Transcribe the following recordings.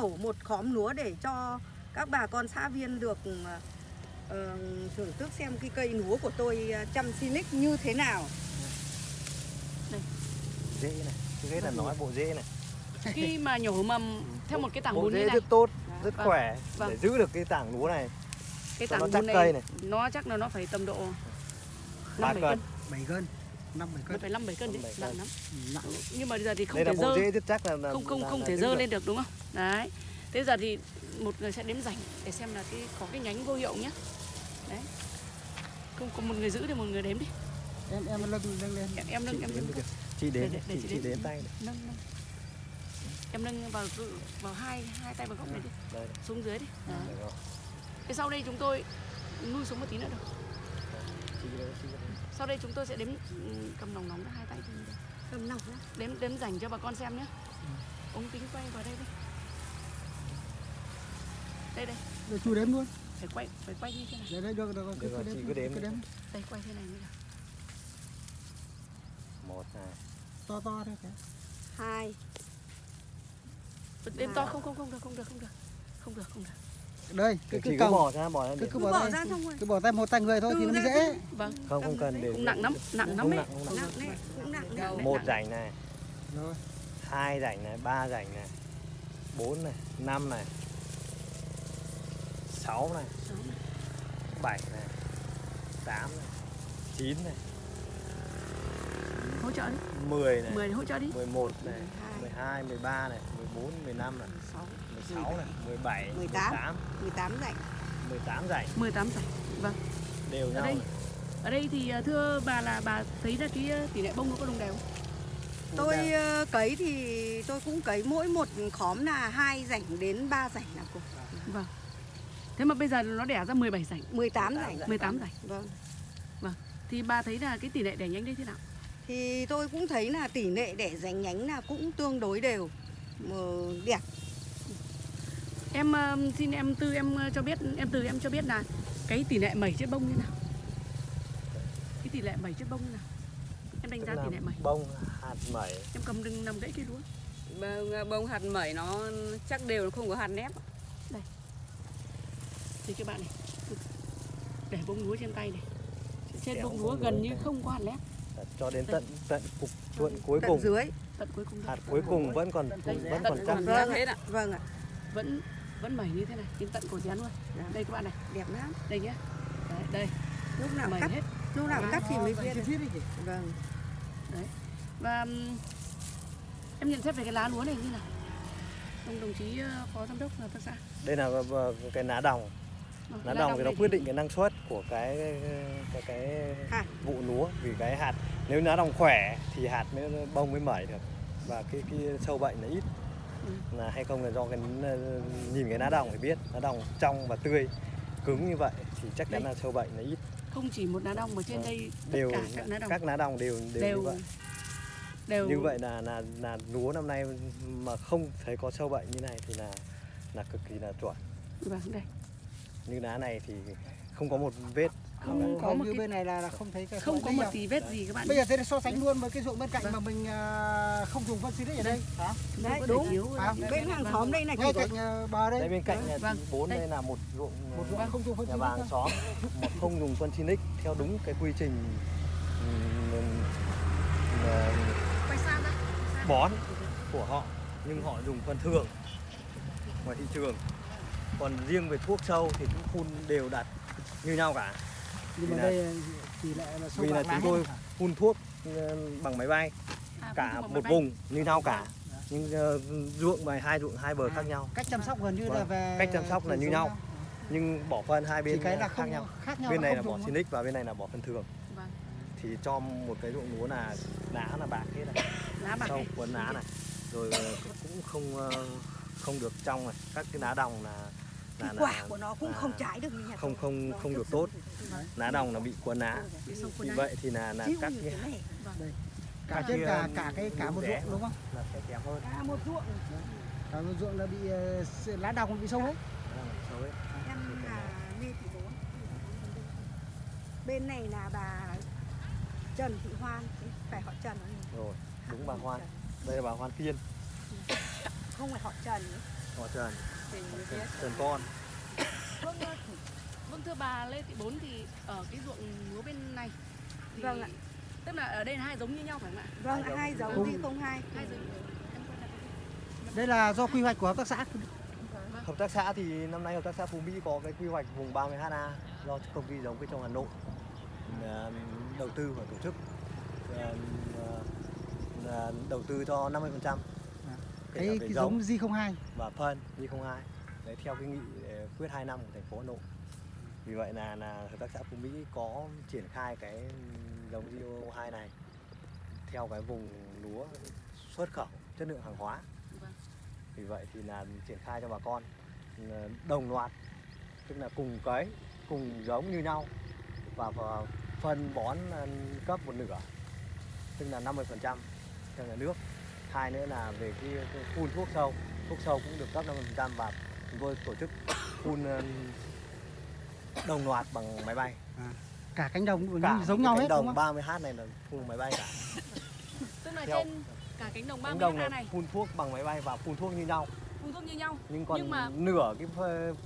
đổ một khóm lúa để cho các bà con xã viên được ờ, thưởng thức xem cái cây lúa của tôi ờ, chăm Sinic như thế nào. Dễ này. Hết là nói bộ dễ này. Khi mà nhổ mầm theo một cái tảng bộ như dễ này, rất tốt, rất Vâng. khỏe Vâng. để giữ được cái tảng lúa này. cái tảng nó chắc này, cây này. nó chắc là nó phải tầm độ Ba 5 7 cân. cân, 7 cân 5 7 nó cân phải 5 7 cân Năm, đấy, bảy nặng cân. lắm. nặng Nhưng mà bây giờ thì không Đây là thể dơ, dễ chắc là, là không không là- không là thể dơ được. lên được đúng không? Đấy. Thế giờ thì một người sẽ đếm rảnh để xem là cái có cái nhánh vô hiệu nhé. Đấy. Không có một người giữ thì một người đếm đi. em em lưng lưng lên Em em nâng Chị em nâng. Chị đếm, Để- để- chị, đếm. tay nâng nâng. Em nâng vào vào hai hai tay vào góc này đi, Đây, xuống dưới đi. Rồi. Thế sau đây chúng tôi nuôi xuống một tí nữa được. Chị. Sau đây chúng tôi sẽ đếm ừ, cầm nòng nóng ra hai tay đây. Cầm nòng nhá. Đếm đếm dành cho bà con xem nhé. Ống kính quay vào đây đi. Đây đây, rồi chú đếm luôn phải quay phải quay như thế này. đấy đấy được được Được rồi, chị cứ đếm cứ đếm Đây quay thế này như nào. Một này. to to thôi kìa. Hai, Đếm to không không không được không được không được. Không được không được. Đây cứ cứ cứ bỏ ra, bỏ ra cứ cứ bỏ bỏ ra xong rồi. cứ bỏ tay một tay người thôi thì nó mới dễ. Vâng. Không, không cần để. Cũng nặng lắm, nặng lắm ấy. nặng, không nặng. Nặng đấy, cũng nặng đấy. Một rảnh này, rồi. Hai rảnh này, ba rảnh này, bốn này, năm này, sáu này, bảy này, tám này, chín này, Hỗ trợ đi. mười này, 10 hỗ trợ đi. 11 này, 12, 13 này, 14, 15 này, 16 này, 17, 18. 18, 18 rảnh. 18 rảnh 18 giải. Vâng. đều Ở nhau. đây này. Ở đây thì à, thưa bà là bà thấy là cái à, tỷ lệ bông nó có đồng đều không? Tôi ờ, cấy thì tôi cũng cấy mỗi một khóm là hai rảnh đến 3 rảnh là cùng. Vâng. Thế mà bây giờ nó đẻ ra 17 rảnh, 18 rảnh. 18 rảnh. Vâng. Thì bà thấy là cái tỷ lệ đẻ nhánh đây thế nào? Thì tôi cũng thấy là tỷ lệ để rảnh nhánh là cũng tương đối đều. Mà đẹp. Em ờ, xin em Tư em ờ, cho biết em Từ em cho biết là cái tỷ lệ mẩy chết bông như nào? Cái tỷ lệ mẩy chết bông như nào? Em đánh giá tỷ lệ mẩy. bông hạt mẩy Em cầm đừng nằm gãy cây lúa. Bông, bông hạt mẩy nó chắc đều nó không có hạt nếp Thì các bạn này. Để bông lúa trên tay này. Trên bông lúa gần như không có hạt lép. Cho đến tận tận cục thuận cuối Tận cùng dưới. Tận cuối cùng hạt cuối cùng vẫn còn vẫn tận còn chắc Vâng hết ạ Vâng ạ. Vẫn vẫn mẩy như thế này, đến tận cổ chén luôn. Dạ. Đây các bạn này, Đẹp lắm. đây nhé. Đấy, đây, Lúc nào mẩy cắt, hết. lúc nào cắt thì mới biết. Tiết đi chị Vâng. Và ừm, em nhận xét về cái lá lúa này như nào? Ông đồng chí ờ, phó giám đốc hợp tác xã. đây là ờ, cái lá đồng Vâng, lá đồng thì nó quyết định cái năng suất của cái cái cái Hạt. vụ lúa vì cái hạt nếu lá đồng khỏe thì hạt mới bông mới mẩy được và cái cái sâu bệnh là ít Ừ. là hay không là do cái nhìn cái lá đồng thì biết lá đồng trong và tươi cứng như vậy thì chắc chắn là sâu bệnh là ít không chỉ một lá đồng mà trên Vâng. đây tất đều cả các lá đồng các lá đồng đều đều, đều như vậy đều như vậy là là là lúa năm nay mà không thấy có sâu bệnh như này thì là là cực kỳ là chuẩn Vâng, đây. Như lá này thì không có một vết. Không có một như cái bên này là, là không thấy cái không có một tí vết gì các bạn. bây giờ thế là so sánh luôn với cái ruộng bên cạnh Vâng. mà mình à, không dùng phân xịt ở đây. Hả? Đấy, đúng. À, Bên hàng xóm đây chỉ ngay cạnh bờ đây. Đây bên cạnh Vâng, bốn đây. đây là một ruộng một ruộng không dùng phân nhà xịt vàng xóm. Mà không dùng phân Sinic theo đúng cái quy trình bón của họ nhưng họ dùng phân thường ngoài thị trường còn riêng về thuốc sâu thì cũng phun đều đặn như nhau cả. Nhưng mà Vì là- đây thì lại là sâu vì là chúng tôi phun thuốc ờ, bằng máy bay À, cả một bay. vùng như nhau cả. Nhưng ờ, ruộng bài hai ruộng hai bờ khác nhau. cách chăm sóc gần như là Vâng, về cách chăm sóc là như nhau. nhưng bỏ phân hai chỉ bên cái là khác không nhau. khác nhau bên này là bỏ. Sinic và bên này là bỏ phân thường. Vâng. thì cho một cái ruộng lúa là lá là bạc hết này. Lá bạc sau cuốn lá này. Rồi ờ, cũng không ờ, không được trong này. Các cái lá đồng là là, cái là quả của nó cũng không trái được như nhà không không không được tốt. lá đồng là bị cuốn lá vì vậy thì là là các cái này. cả Cả trên cả cả cái cả một ruộng đúng không? là sẽ kém hơn. À, một ruộng. Cả một ruộng là bị ờ, lá đồng bị sâu hết ấy. em là Lê Thị Bốn bên này là bà Trần Thị Hoan. Phải họ Trần không? rồi đúng bà Hoan. đây là bà Hoan Kiên. Không phải họ Trần. Ấy. họ Trần Trần con Vâng, vâng thưa bà Lê Thị Bốn thì ở cái ruộng lúa bên này thì Vâng ạ. tức là ở đây là hai giống như nhau phải không ạ? Vâng, Hai hai giống. giống thì không hai. Hai giống. Đây là do quy hoạch của hợp tác xã. Hợp tác xã thì năm nay hợp tác xã Phú Mỹ có cái quy hoạch vùng 30 ha do công ty giống cây trồng Hà Nội ờ, đầu tư và tổ chức ờ, ờ, đầu tư cho 50% Cái, về cái giống. giống G02. và phân như không hai. Đấy theo cái nghị ờ, quyết 2 năm của thành phố Hà Nội. Vì vậy là là hợp tác xã Phú Mỹ có triển khai cái giống GO2 này theo cái vùng lúa xuất khẩu chất lượng hàng hóa. Vì vậy thì là triển khai cho bà con đồng loạt tức là cùng cấy cùng giống như nhau và, và phân bón cấp một nửa tức là 50% cho nhà nước hai nữa là về cái, cái phun thuốc sâu thuốc sâu cũng được cấp 50% và chúng tôi tổ chức phun ờ, đồng loạt bằng máy bay Cả cánh đồng cả giống nhau cánh hết đúng đồng không? 30 h này là phun máy bay cả Tức là Theo- trên cả cánh đồng cánh 30 đồng ha này này phun thuốc bằng máy bay và phun thuốc như nhau phun thuốc như nhau. nhưng còn Nhưng mà- nửa cái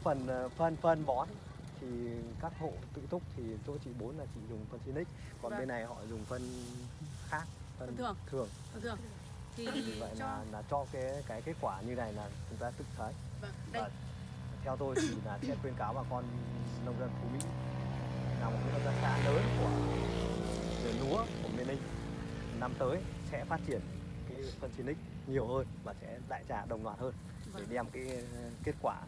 phần ờ, phân phân bón thì các hộ tự túc thì chỗ chị bốn là chị dùng phân Sinic còn Vâng. bên này họ dùng phân khác Phân thường. thường Vâng thưa. Thì vì vậy cho là, là cho cái cái kết quả như này là chúng ta tự thấy. Vâng, đây. Và theo tôi thì là sẽ khuyên cáo bà con nông dân Phú Mỹ là một cái hợp tác xã lớn của lúa của miền Ninh. Năm tới sẽ phát triển cái phân Sinic nhiều hơn và sẽ đại trà đồng loạt hơn để Vâng. đem cái kết quả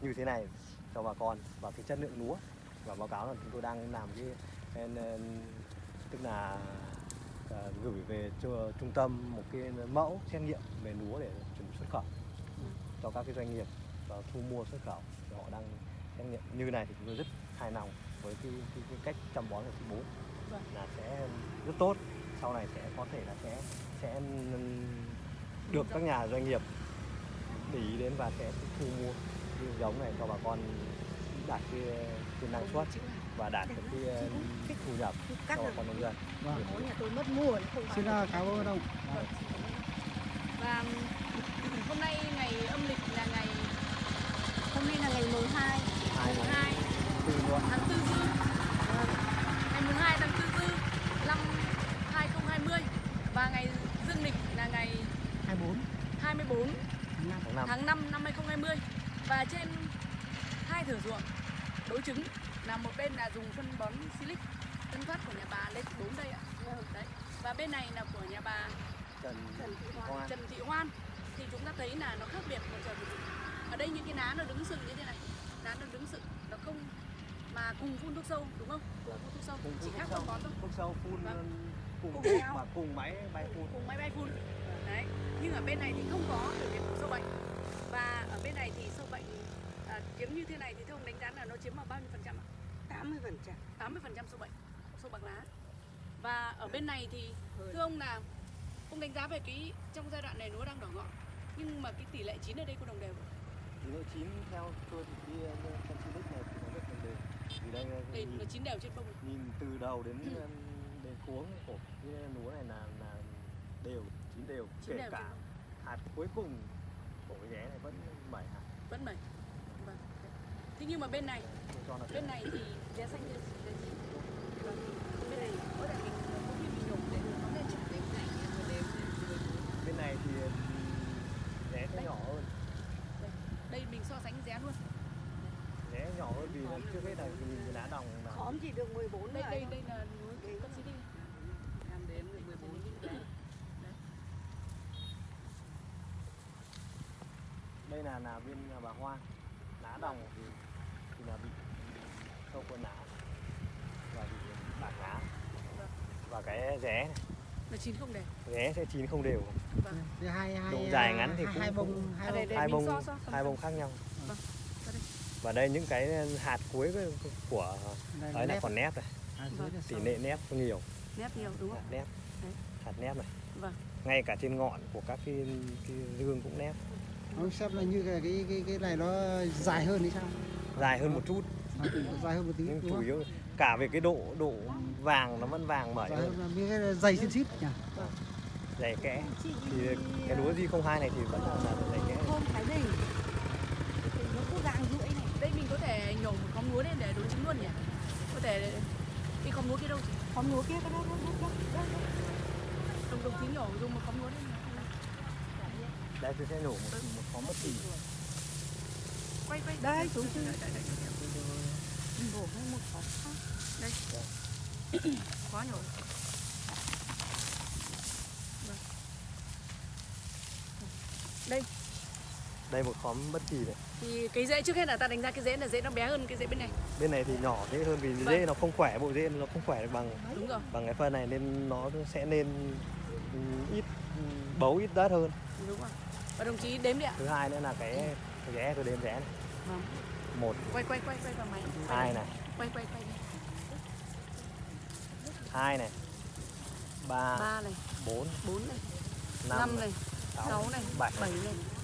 như thế này cho bà con. Và cái chất lượng lúa và báo cáo là chúng tôi đang làm cái, tức là gửi về cho trung tâm một cái mẫu xét nghiệm về lúa để chuẩn bị xuất khẩu cho các cái doanh nghiệp ờ, thu mua xuất khẩu. Thì họ đang xét nghiệm. Như này thì chúng tôi rất hài lòng với cái, cái, cái cách chăm bón của chị bố. Vâng. là sẽ rất tốt. Sau này sẽ có thể là sẽ sẽ được các nhà doanh nghiệp để ý đến và sẽ thu mua giống này cho bà con đạt cái, cái năng suất và đạt được cái thu nhập cho bà con nông dân. Vâng. Có nhà tôi mất nó không Xin cảm ơn ông. và hôm nay ngày âm lịch là ngày Hôm nay là ngày mùng 2 hai mùng là 2 từ luôn. Tháng 4 dư. Ngày mùng 2 tháng 4 dư năm 2020 và ngày dương lịch là ngày 24 24 năm. tháng năm. tháng 5 năm 2020 và trên hai thửa ruộng đối chứng là một bên là dùng phân bón silic tân phát của nhà bà lên bốn đây ạ. Đấy. Và bên này là của nhà bà Trần Trần Thị Hoa. Hoa Trần Thị Hoan. Thì chúng ta thấy là nó khác biệt một trời một vực. Ở đây những cái lá nó đứng sừng như thế này. Lá nó đứng sừng nó không mà cùng phun thuốc sâu đúng không? Cùng phun thuốc sâu. Cùng chỉ khác phân bón thôi. Thuốc sâu phun Vâng. cùng Cùng nhau. và cùng máy bay phun. Cùng máy bay phun. Đấy. Nhưng ở bên này thì không có biểu hiện của sâu bệnh. Và ở bên này thì sâu bệnh chiếm như thế này thì theo ông đánh giá là nó chiếm vào bao nhiêu phần trăm ạ? 80 phần trăm. 80 phần trăm sâu bệnh sâu bạc lá. Và ở bên này thì thưa ông là ông đánh giá về cái trong giai đoạn này lúa đang đỏ ngọn nhưng mà cái tỷ lệ chín ở đây có đồng đều không? thì nó chín theo tôi thì cái ờ, phân Silic này thì nó rất là đều. Vì đây ờ, đây nhìn, nó chín đều trên bông nhìn từ đầu đến ờ, đến cuống của cái lúa này là là đều chín đều chín kể đều cả hạt cuối cùng của cái ré này vẫn bảy hạt. Vẫn mẩy vâng thế nhưng mà bên này là bên này thì ré xanh ré chín Vâng. bên này mỗi lần mình có khi mình nhổ để nó lên chặt đến này bên này thì ờ, ré sẽ nhỏ hơn. Đây mình so sánh ré luôn. Ré nhỏ hơn vì là trước hết là nhìn cái lá đồng là Khóm chỉ được 14 đây đây đây là núi con xí đi Em đến được 14 đây là là bên nhà bà Hoa. Lá đồng thì là bị sâu cuốn lá và bị bạc lá và cái ré này. Nó chín không đều. Ré sẽ chín không đều. Vâng. Hai hai Độ dài ngắn thì hai, cũng- hai bông hai đây, bông. hai bông so- so- so- hai bông khác nhau. Vâng, và đây những cái hạt cuối của- ấy là nếp. còn nếp này. Dưới Vâng. là tỷ sau. lệ nếp nhiều. Nét nhiều đúng hạt không nếp Đấy. hạt nếp này. Vâng. Ngay cả trên ngọn của các cái, cái dương cũng nếp Ông xem là như cái cái cái, cái này nó dài hơn thì sao? dài hơn một chút. Dài hơn một tí nhưng chủ yếu cả về cái độ độ vàng nó vẫn vàng bởi dày xin xít nhỉ? Dày kẽ. Thì cái ờ, lúa di không hai này thì vẫn là, là dày kẽ. Hôm cái đây mình có thể nhổ một con lúa lên để đối chứng luôn nhỉ? Có thể đi con lúa kia đâu chị? Con lúa kia cái đâu đâu đâu đồng đồng chí nhổ dùng một con lúa lên đấy tôi sẽ nhổ một một con mất kỳ quay quay Đây, chú chứ. Đây, đây, đây, đây. Đổ ให้ một khóm khác. khó nhổ đây một khóm bất kỳ này thì cái rễ trước hết là ta đánh giá cái rễ là rễ nó bé hơn cái rễ bên này bên này thì nhỏ dễ hơn vì Vâng. dễ nó không khỏe bộ dễ nó không khỏe được bằng đúng rồi bằng cái phân này nên nó sẽ nên ít bấu ít đất hơn đúng rồi và đồng chí đếm đi ạ thứ hai nữa là cái cái rẽ tôi đếm rẽ này Vâng. một. Quay quay quay quay vào máy. Quay hai này. Quay quay quay đi. hai này. Ba. Ba này. Bốn. Bốn này. Năm năm này. sáu, này. Bảy, này.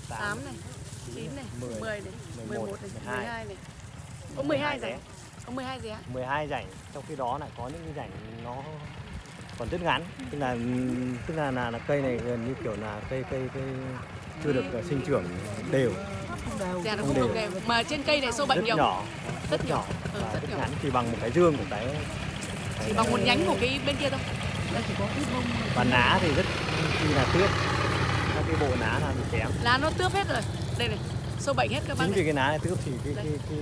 Tám, này. Chín. Này. Mười, mười này. Mười mười một, này. Mười mười hai. hai này. Có mười hai rảnh có mười hai rẽ 12 rảnh. Trong khi đó lại có những cái rảnh nó còn rất ngắn. Tức là tức là là, là cây này gần như kiểu là cây cây cây chưa được uh, sinh trưởng đều rẽ nó Không không đều. đều. Mà trên cây này sâu bệnh rất nhiều. nhỏ. Rất nhỏ. Ừ, và rất nhỏ. ngắn chỉ bằng một cái dương của cái chỉ bằng một nhánh của cái bên kia thôi. Và lá thì rất chi là tước các cái bộ lá là bị kém. Lá nó tướp hết rồi. Đây này sâu bệnh hết các bác chính vì cái lá này tước thì cái Đây. cái cái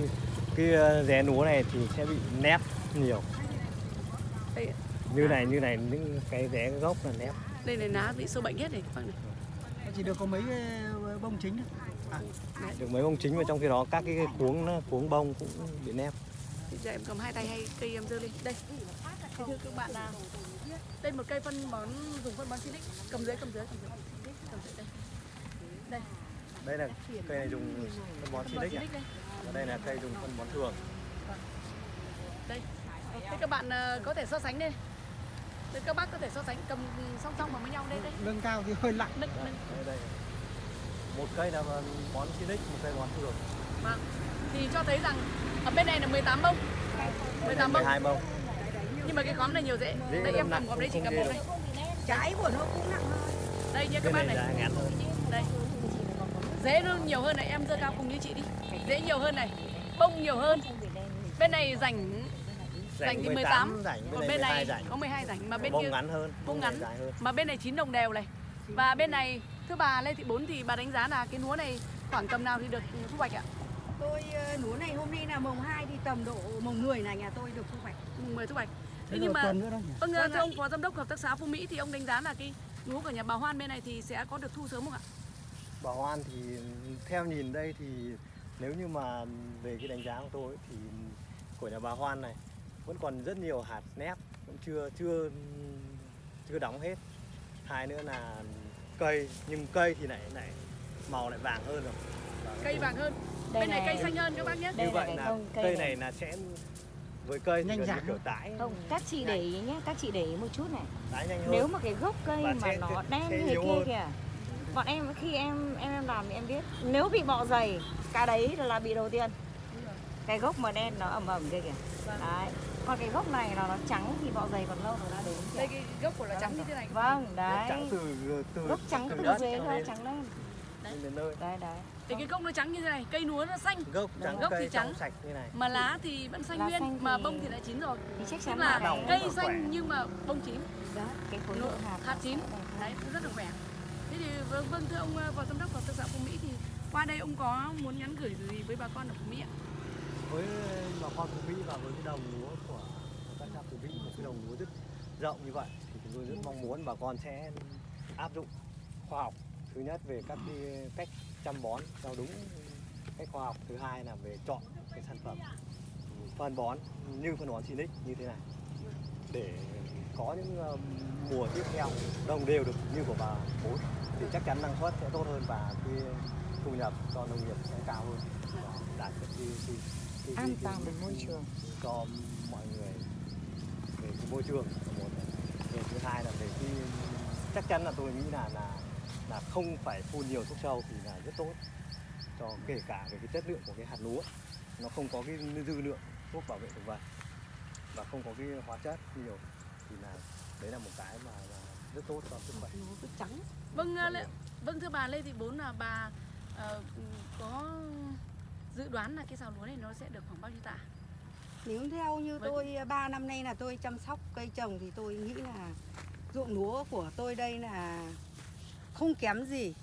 cái uh, ré núa này thì sẽ bị nép nhiều. Đây, như này như này những cái ré gốc là nép. Đây này lá bị sâu bệnh hết này các bác này. Chỉ được có mấy ờ, bông chính thôi à, được mấy bông chính và trong khi đó các cái cuống nó cuống bông cũng bị nép. Thì cho em cầm hai tay hay cây em giơ lên. Đây. Thế thưa các bạn là đây một cây phân bón dùng phân bón Silic cầm dưới cầm dưới. Cầm dưới cầm dưới đây. Đây đây là cây này dùng phân bón silic à? Và đây là cây dùng phân bón thường. Đây. Thế các bạn ờ, có thể so sánh đây Đây, các bác có thể so sánh cầm song song vào với nhau đây đây. Lương cao thì hơi lạnh nâng nâng. Đây đây một cây là bón silic một cây bón thường vâng. Thì cho thấy rằng ở bên này là 18 bông. 18 bông. 12 bông. Nhưng mà cái khóm này nhiều Rễ đây nó em cầm khóm đấy chỉ cầm một đây Trái của nó cũng nặng hơn. đây nhé các bác này này. hơn đây. Dễ nó nhiều hơn này em dơ cao cùng như chị đi. Dễ nhiều hơn này. Bông nhiều hơn. Bên này rảnh rảnh thì 18 rảnh bên còn này bên 12 này rảnh. có 12 rảnh mà bên bông kia ngắn hơn bông này ngắn. hơn. Mà bên này chín đồng đều này. Và bên này thưa bà Lê Thị Bốn thì bà đánh giá là cái lúa này khoảng tầm nào thì được thu hoạch ạ? Tôi ờ, lúa này hôm nay là mồng 2 thì tầm độ mồng 10 là nhà tôi được thu hoạch. mùng 10 thu hoạch thế nhưng mà tuần nữa đâu nhỉ? vâng Vâng thưa ạ. ông phó giám đốc hợp tác xã Phú Mỹ thì ông đánh giá là cái lúa của nhà bà Hoan bên này thì sẽ có được thu sớm không ạ? Bà Hoan thì theo nhìn đây thì nếu như mà về cái đánh giá của tôi ấy, thì của nhà bà Hoan này vẫn còn rất nhiều hạt nếp vẫn chưa chưa chưa đóng hết. Hai nữa là cây nhưng cây thì lại lại màu lại vàng hơn rồi Và cây vàng hơn Đây bên này này. cây xanh hơn các bác nhé như vậy là không, cây cây này. này là sẽ với cây Nhanh ráng kiểu tái Không, các chị để ý nhé, các chị để ý một chút này. tái nhanh hơn Nếu mà cái gốc cây Và mà sẽ- nó đen như thế kia hơn. kìa. Bọn em khi em em em làm thì em biết, nếu bị bọ dày, cái đấy là bị đầu tiên. Cái gốc mà đen nó ẩm ẩm kia kìa. Vâng. Đấy. Còn cái gốc này là nó trắng thì bọ dày còn lâu rồi nó đến. kìa. đây cái gốc của nó trắng như thế này Vâng, đấy. trắng từ từ Gốc trắng từ đất dưới nó đến- trắng lên. lên đến nơi Đấy đấy. thì cái gốc nó trắng như thế này cây lúa nó xanh gốc trắng Gốc thì trắng. sạch như này mà lá thì vẫn xanh Lá nguyên xanh mà thì- bông thì đã chín rồi Thì chắc chắn là là đồng cây nó khỏe. xanh nhưng mà bông chín đó, cái khối lượng hạt hạt chín. đấy cũng rất là khỏe thế thì vâng, vâng thưa ông ờ, phó giám đốc hợp tác xã Phú Mỹ thì qua đây ông có muốn nhắn gửi gì với bà con ở Phú Mỹ ạ với ờ, bà con của Mỹ và với cái đồng lúa của các xã của Mỹ một cái đồng lúa rất rộng như vậy thì chúng tôi rất mong muốn bà con sẽ áp dụng khoa học thứ nhất về các cái cách chăm bón theo đúng cách khoa học thứ hai là về chọn cái sản phẩm phân bón như phân bón Sinic như thế này để có những ờ, mùa tiếp theo đồng đều được như của bà bốn thì chắc chắn năng suất sẽ tốt hơn và cái thu nhập cho nông nghiệp sẽ cao hơn. Và đạt được cái, An toàn về môi trường. cho mọi người về cái môi trường một rồi thứ hai là về cái chắc chắn là tôi nghĩ là là là không phải phun nhiều thuốc sâu thì là rất tốt. Cho kể cả về cái chất lượng của cái hạt lúa nó không có cái dư lượng thuốc bảo vệ thực vật và không có cái hóa chất nhiều thì là đấy là một cái mà, mà rất tốt cho sức khỏe. vâng ờ, Lê- vâng thưa bà Lê Thị Bốn là bà ờ, có dự đoán là cái sào lúa này nó sẽ được khoảng bao nhiêu tạ Nếu theo như Với- tôi 3 năm nay là tôi chăm sóc cây trồng thì tôi nghĩ là ruộng lúa của tôi đây là không kém gì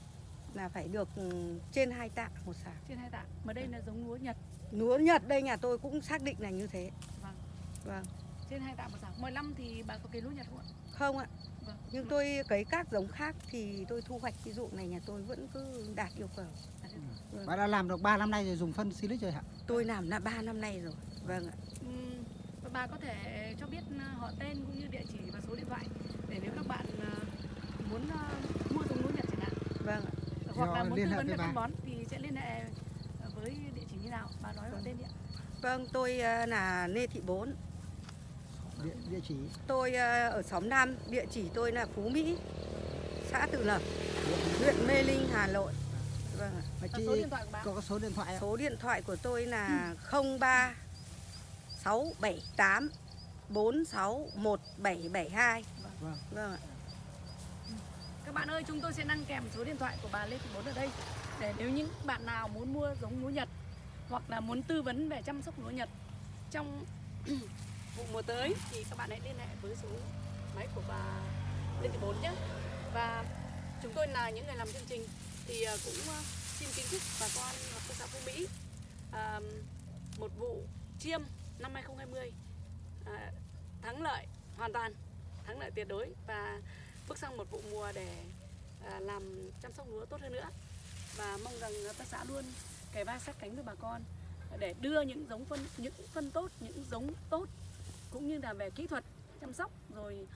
là phải được ừ, trên hai tạ một sạc. trên hai tạ mà đây là giống lúa nhật Lúa Nhật đây nhà tôi cũng xác định là như thế. Vâng. Vâng. trên hai tạ một sào 15 thì bà có cây lúa nhật không ạ Không ạ. Vâng. Nhưng tôi cấy các giống khác thì tôi thu hoạch cái ruộng này nhà tôi vẫn cứ đạt yêu cầu. Vâng. Bạn đã làm được 3 năm nay rồi dùng phân silic rồi hả? Tôi làm là 3 năm nay rồi. Vâng ạ. Và bà có thể cho biết ờ, họ tên cũng như địa chỉ và số điện thoại để nếu các bạn ờ, muốn ờ, mua giống lúa nhật chẳng hạn Vâng ạ. hoặc là muốn liên tư hệ vấn với về phân bón thì sẽ liên hệ với địa chỉ như nào bà nói họ tên đi ạ Vâng, tôi là Lê Thị Bốn. Địa, địa chỉ Tôi ở xóm Nam, địa chỉ tôi là Phú Mỹ, xã Tự Lập, huyện Mê Linh, Hà Nội. Vâng ạ. Mà chị số điện thoại của bà có số điện thoại không? Số điện thoại của tôi là 03 678 46 1772. Vâng. Vâng ạ. Các bạn ơi, chúng tôi sẽ đăng kèm số điện thoại của bà Lê Thị Bốn ở đây để nếu những bạn nào muốn mua giống lúa Nhật hoặc là muốn tư vấn về chăm sóc lúa Nhật trong vụ mùa tới thì các bạn hãy liên hệ với số máy của bà Lê Thị Bốn nhé. Và chúng tôi là những người làm chương trình thì ờ, cũng ờ, xin kính chúc bà con hợp tác xã Phú Mỹ một vụ chiêm năm 2020 ờ, thắng lợi hoàn toàn, thắng lợi tuyệt đối và bước sang một vụ mùa để à, làm chăm sóc lúa tốt hơn nữa và mong rằng hợp tác xã luôn kề vai sát cánh với bà con để đưa những giống phân những phân tốt những giống tốt cũng như là về kỹ thuật chăm sóc rồi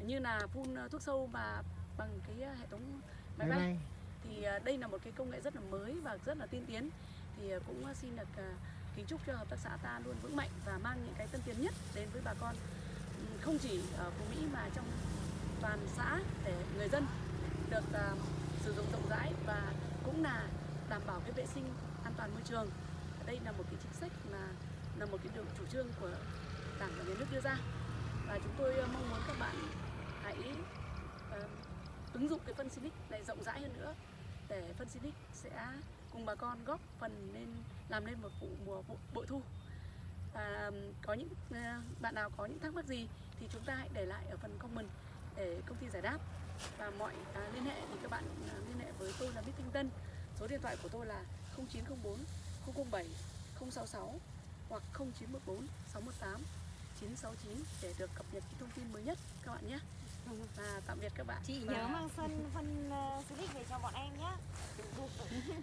như là phun thuốc sâu và bằng cái hệ thống máy Máy bay bay thì à, đây là một cái công nghệ rất là mới và rất là tiên tiến. Thì à, cũng à, xin được kính chúc cho hợp tác xã ta luôn vững mạnh và mang những cái tân tiến nhất đến với bà con ừ, không chỉ ở Phú Mỹ mà trong toàn xã để người dân được sử dụng rộng rãi và cũng là đảm bảo cái vệ sinh an toàn môi trường. Đây là một cái chính sách mà là một cái đường chủ trương của đảng và nhà nước đưa ra. Và chúng tôi mong muốn các bạn hãy uh, ứng dụng cái phân Silic này rộng rãi hơn nữa để phân Silic sẽ cùng bà con góp phần nên làm nên một vụ mùa vụ bội thu. Và có những à, bạn nào có những thắc mắc gì thì chúng ta hãy để lại ở phần comment để công ty giải đáp. Và mọi à, liên hệ thì các bạn à, liên hệ với tôi là Bích Thanh Tân. Số điện thoại của tôi là 0904 007 066 hoặc 0914 618 969 để được cập nhật thông tin mới nhất các bạn nhé và tạm biệt các bạn. Chị Và- nhớ mang sân phân uh, silic về cho bọn em nhé